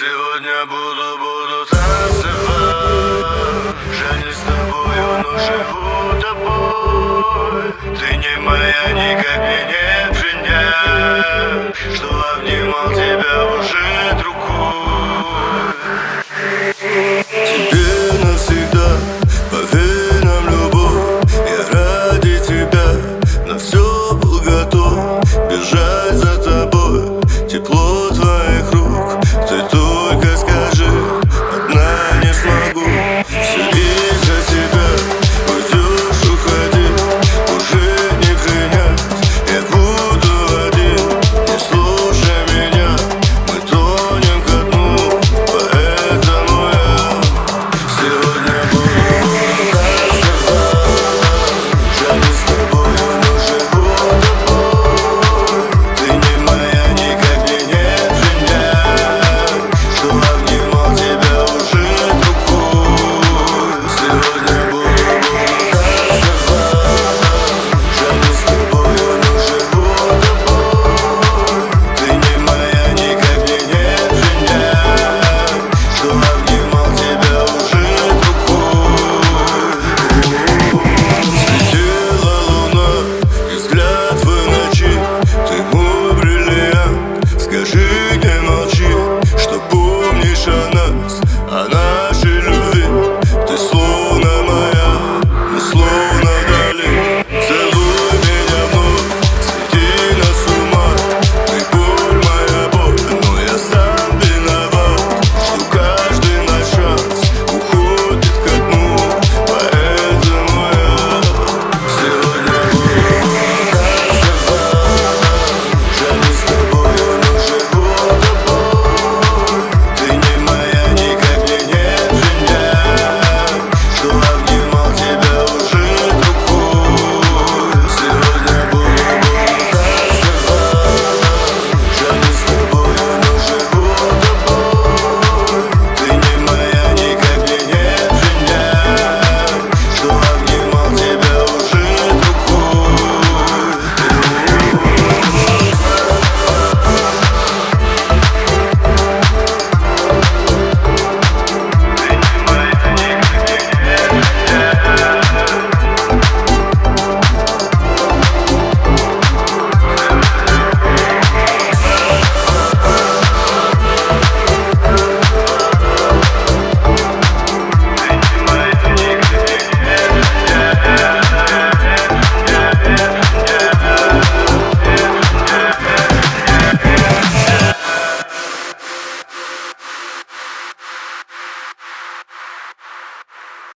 Сегодня буду, буду танцевать. Жаль не с тобою, но живу тобой. Ты не моя, никак мне не принять Что